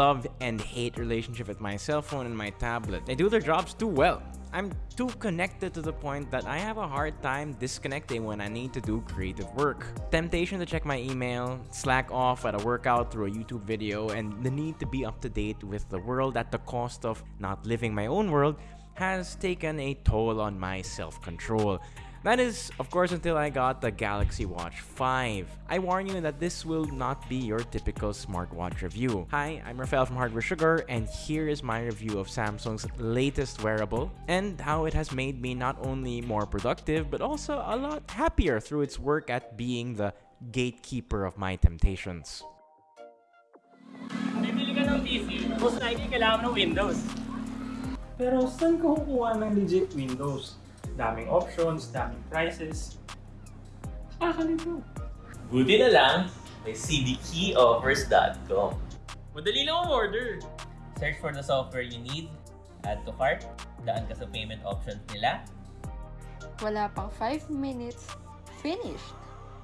love and hate relationship with my cell phone and my tablet. They do their jobs too well. I'm too connected to the point that I have a hard time disconnecting when I need to do creative work. Temptation to check my email, slack off at a workout through a YouTube video, and the need to be up to date with the world at the cost of not living my own world has taken a toll on my self-control. That is, of course, until I got the Galaxy Watch 5. I warn you that this will not be your typical smartwatch review. Hi, I'm Rafael from Hardware Sugar, and here is my review of Samsung's latest wearable and how it has made me not only more productive, but also a lot happier through its work at being the gatekeeper of my temptations. Bibili ka ng PC, most likely kailangan ng Windows. Pero saan ka kukuha ng legit Windows? Daming options, daming prices. Nakakalito. Buti na lang, may cdkeyoffers.com. Madali lang ang order. Search for the software you need, add to cart, daan ka sa payment options nila, Wala pang 5 minutes, finished!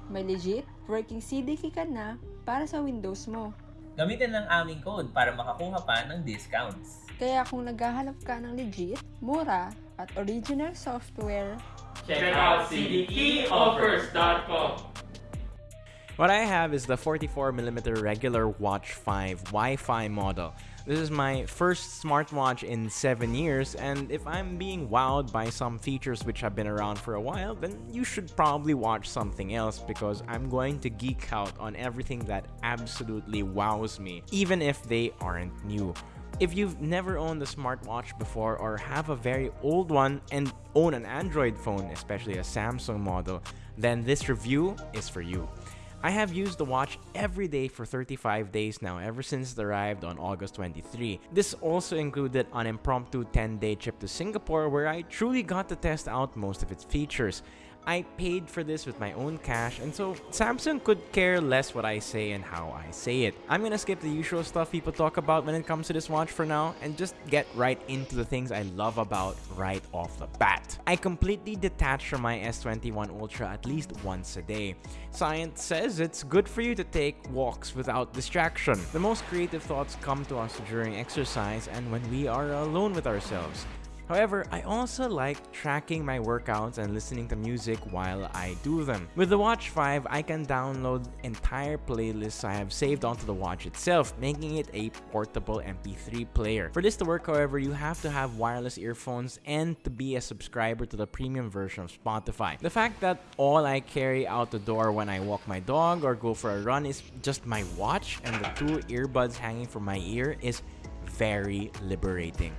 May legit working CDK ka na para sa Windows mo. gamitin ang aming code para makakuha pa ng discounts. Kaya kung naghahanap ka ng legit, mura, at original software, Check out cdkeyoffers.com. What I have is the 44mm regular Watch 5 Wi-Fi model. This is my first smartwatch in 7 years and if I'm being wowed by some features which have been around for a while then you should probably watch something else because I'm going to geek out on everything that absolutely wows me even if they aren't new. If you've never owned a smartwatch before or have a very old one and own an Android phone, especially a Samsung model, then this review is for you. I have used the watch every day for 35 days now ever since it arrived on August 23. This also included an impromptu 10-day trip to Singapore where I truly got to test out most of its features. I paid for this with my own cash and so Samsung could care less what I say and how I say it. I'm gonna skip the usual stuff people talk about when it comes to this watch for now and just get right into the things I love about right off the bat. I completely detach from my S21 Ultra at least once a day. Science says it's good for you to take walks without distraction. The most creative thoughts come to us during exercise and when we are alone with ourselves. However, I also like tracking my workouts and listening to music while I do them. With the Watch 5, I can download entire playlists I have saved onto the watch itself, making it a portable MP3 player. For this to work, however, you have to have wireless earphones and to be a subscriber to the premium version of Spotify. The fact that all I carry out the door when I walk my dog or go for a run is just my watch and the two earbuds hanging from my ear is very liberating.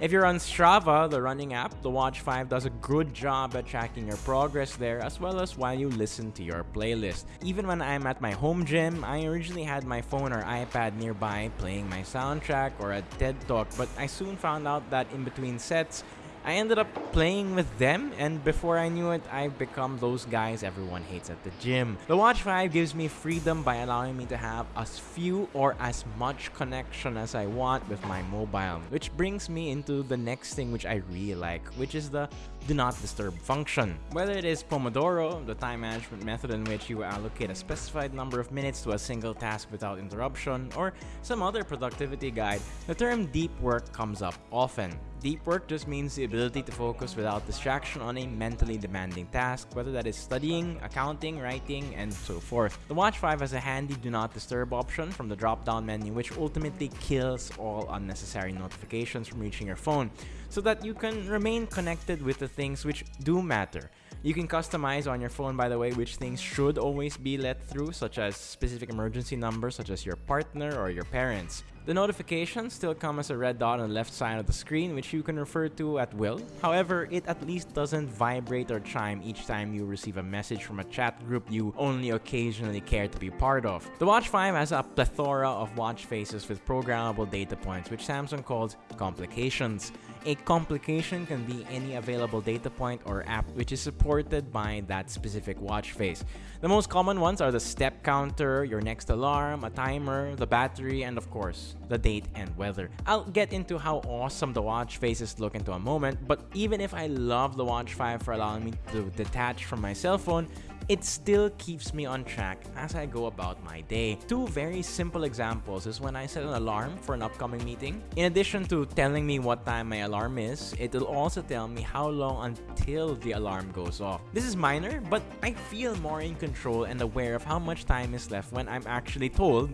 If you're on Strava, the running app, the Watch 5 does a good job at tracking your progress there as well as while you listen to your playlist. Even when I'm at my home gym, I originally had my phone or iPad nearby playing my soundtrack or a TED Talk, but I soon found out that in between sets, I ended up playing with them and before I knew it, I've become those guys everyone hates at the gym. The Watch 5 gives me freedom by allowing me to have as few or as much connection as I want with my mobile, which brings me into the next thing which I really like, which is the do not disturb function. Whether it is Pomodoro, the time management method in which you allocate a specified number of minutes to a single task without interruption, or some other productivity guide, the term deep work comes up often. Deep work just means the ability to focus without distraction on a mentally demanding task, whether that is studying, accounting, writing, and so forth. The Watch 5 has a handy do not disturb option from the drop-down menu which ultimately kills all unnecessary notifications from reaching your phone so that you can remain connected with the things which do matter. You can customize on your phone, by the way, which things should always be let through, such as specific emergency numbers such as your partner or your parents. The notifications still come as a red dot on the left side of the screen, which you can refer to at will. However, it at least doesn't vibrate or chime each time you receive a message from a chat group you only occasionally care to be part of. The Watch 5 has a plethora of watch faces with programmable data points, which Samsung calls complications. A complication can be any available data point or app which is supported by that specific watch face. The most common ones are the step counter, your next alarm, a timer, the battery, and of course, the date and weather. I'll get into how awesome the watch faces look into a moment, but even if I love the Watch 5 for allowing me to detach from my cell phone, it still keeps me on track as I go about my day. Two very simple examples is when I set an alarm for an upcoming meeting. In addition to telling me what time my alarm is, it will also tell me how long until the alarm goes off. This is minor, but I feel more in control and aware of how much time is left when I'm actually told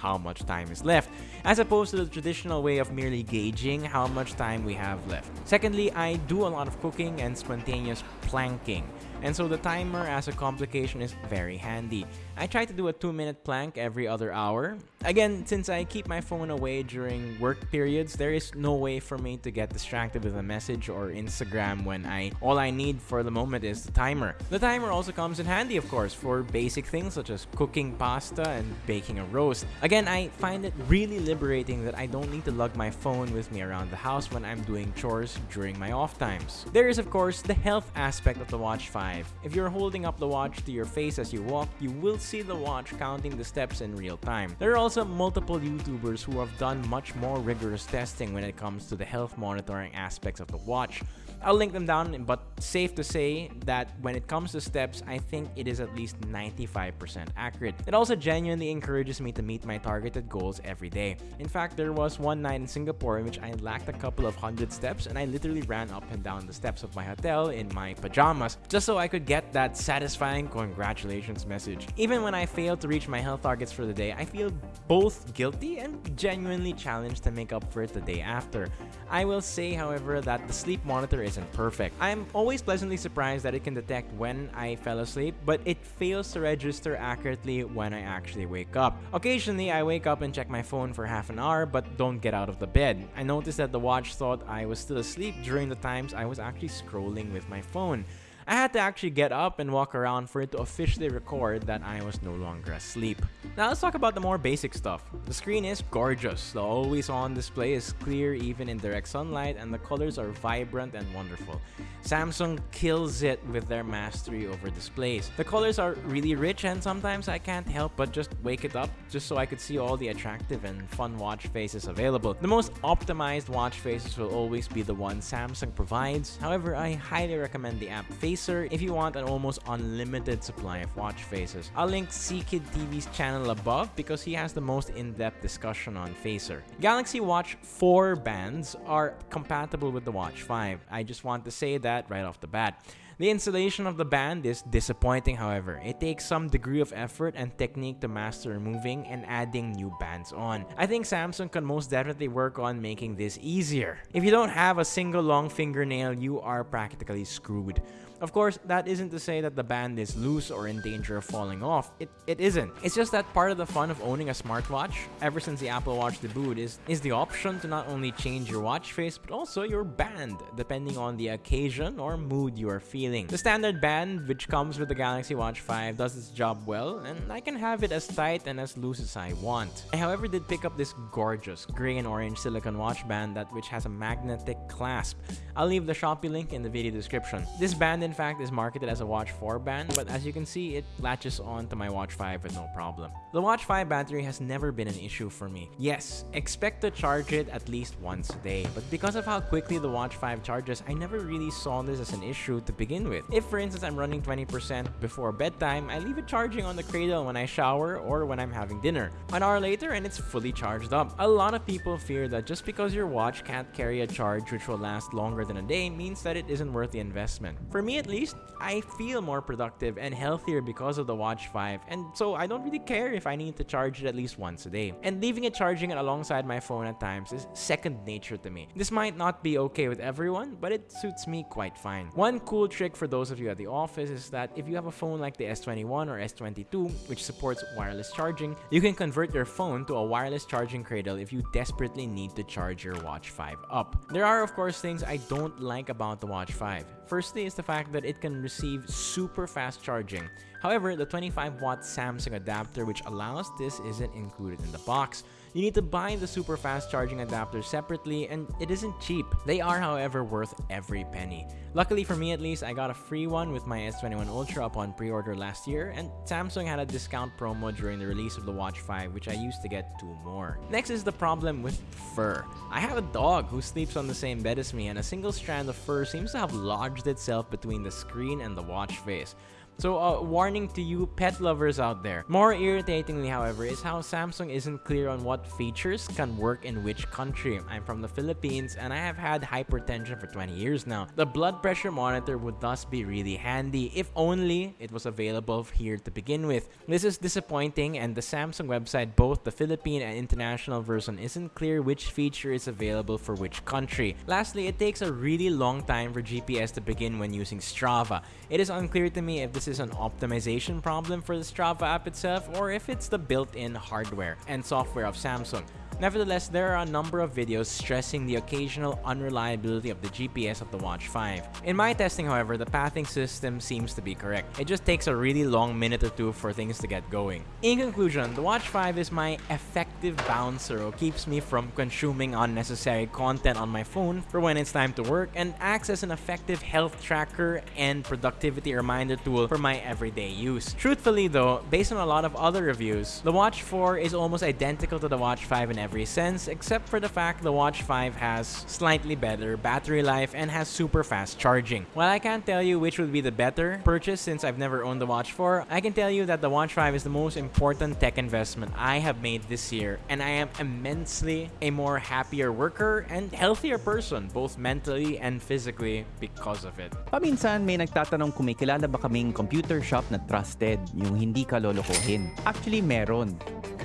how much time is left, as opposed to the traditional way of merely gauging how much time we have left. Secondly, I do a lot of cooking and spontaneous planking, and so the timer as a complication is very handy. I try to do a 2 minute plank every other hour. Again, since I keep my phone away during work periods, there is no way for me to get distracted with a message or Instagram when I all I need for the moment is the timer. The timer also comes in handy of course for basic things such as cooking pasta and baking a roast. Again, I find it really liberating that I don't need to lug my phone with me around the house when I'm doing chores during my off times. There is of course the health aspect of the Watch 5. If you're holding up the watch to your face as you walk, you will see the watch counting the steps in real time. There are also multiple YouTubers who have done much more rigorous testing when it comes to the health monitoring aspects of the watch. I'll link them down, but safe to say that when it comes to steps, I think it is at least 95% accurate. It also genuinely encourages me to meet my targeted goals every day. In fact, there was one night in Singapore in which I lacked a couple of hundred steps and I literally ran up and down the steps of my hotel in my pajamas just so I could get that satisfying congratulations message. Even when I failed to reach my health targets for the day, I feel both guilty and genuinely challenged to make up for it the day after. I will say, however, that the sleep monitor isn't perfect. I'm always pleasantly surprised that it can detect when I fell asleep, but it fails to register accurately when I actually wake up. Occasionally, I wake up and check my phone for half an hour, but don't get out of the bed. I noticed that the watch thought I was still asleep during the times I was actually scrolling with my phone. I had to actually get up and walk around for it to officially record that I was no longer asleep. Now let's talk about the more basic stuff. The screen is gorgeous. The always on display is clear even in direct sunlight and the colors are vibrant and wonderful. Samsung kills it with their mastery over displays. The colors are really rich and sometimes I can't help but just wake it up just so I could see all the attractive and fun watch faces available. The most optimized watch faces will always be the one Samsung provides. However, I highly recommend the app Face if you want an almost unlimited supply of watch faces. I'll link CKid TV's channel above because he has the most in-depth discussion on Facer. Galaxy Watch 4 bands are compatible with the Watch 5. I just want to say that right off the bat. The installation of the band is disappointing however. It takes some degree of effort and technique to master removing and adding new bands on. I think Samsung can most definitely work on making this easier. If you don't have a single long fingernail, you are practically screwed. Of course, that isn't to say that the band is loose or in danger of falling off. It, it isn't. It's just that part of the fun of owning a smartwatch, ever since the Apple Watch debuted, is, is the option to not only change your watch face, but also your band, depending on the occasion or mood you are feeling. The standard band, which comes with the Galaxy Watch 5, does its job well, and I can have it as tight and as loose as I want. I, however, did pick up this gorgeous gray and orange silicone watch band that which has a magnetic clasp. I'll leave the Shopee link in the video description. This band in fact is marketed as a Watch 4 band, but as you can see, it latches on to my Watch 5 with no problem. The Watch 5 battery has never been an issue for me. Yes, expect to charge it at least once a day, but because of how quickly the Watch 5 charges, I never really saw this as an issue to begin with. If for instance I'm running 20% before bedtime, I leave it charging on the cradle when I shower or when I'm having dinner. An hour later and it's fully charged up. A lot of people fear that just because your watch can't carry a charge which will last longer than a day means that it isn't worth the investment. For me at least, I feel more productive and healthier because of the Watch 5 and so I don't really care if I need to charge it at least once a day. And leaving it charging it alongside my phone at times is second nature to me. This might not be okay with everyone, but it suits me quite fine. One cool trick for those of you at the office is that if you have a phone like the S21 or S22, which supports wireless charging, you can convert your phone to a wireless charging cradle if you desperately need to charge your Watch 5 up. There are of course things I don't like about the Watch 5. Firstly is the fact that it can receive super fast charging. However, the 25 watt Samsung adapter which allows this isn't included in the box. You need to buy the super fast charging adapter separately and it isn't cheap. They are however worth every penny. Luckily for me at least, I got a free one with my S21 Ultra upon pre-order last year and Samsung had a discount promo during the release of the Watch 5 which I used to get two more. Next is the problem with fur. I have a dog who sleeps on the same bed as me and a single strand of fur seems to have lodged itself between the screen and the watch face. So, uh, warning to you pet lovers out there. More irritatingly, however, is how Samsung isn't clear on what features can work in which country. I'm from the Philippines and I have had hypertension for 20 years now. The blood pressure monitor would thus be really handy if only it was available here to begin with. This is disappointing and the Samsung website, both the Philippine and international version, isn't clear which feature is available for which country. Lastly, it takes a really long time for GPS to begin when using Strava. It is unclear to me if this is an optimization problem for the Strava app itself or if it's the built-in hardware and software of Samsung. Nevertheless, there are a number of videos stressing the occasional unreliability of the GPS of the Watch 5. In my testing, however, the pathing system seems to be correct. It just takes a really long minute or two for things to get going. In conclusion, the Watch 5 is my effective bouncer who keeps me from consuming unnecessary content on my phone for when it's time to work and acts as an effective health tracker and productivity reminder tool for my everyday use. Truthfully though, based on a lot of other reviews, the Watch 4 is almost identical to the Watch 5 in every sense except for the fact the Watch 5 has slightly better battery life and has super fast charging. While I can't tell you which would be the better purchase since I've never owned the Watch 4, I can tell you that the Watch 5 is the most important tech investment I have made this year and I am immensely a more happier worker and healthier person both mentally and physically because of it. Paminsan may nagtatanong kung may kilala ba kaming computer shop na trusted, yung hindi ka lolokohin. Actually, meron.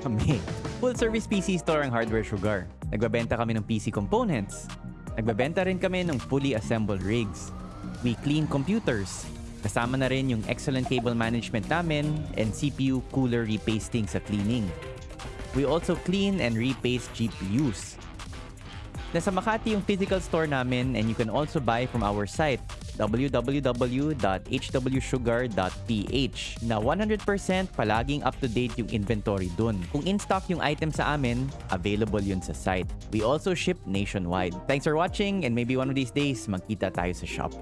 Kami. Full service PC store ang Hardware Sugar. Nagbabenta kami ng PC components. Nagbabenta rin kami ng fully assembled rigs. We clean computers. Kasama na rin yung excellent cable management namin and CPU cooler repasting sa cleaning. We also clean and repaste GPUs. Nasa Makati yung physical store namin and you can also buy from our site www.hwsugar.ph na 100% palaging up-to-date yung inventory dun. Kung in-stock yung item sa amin, available yun sa site. We also ship nationwide. Thanks for watching and maybe one of these days, magkita tayo sa shop.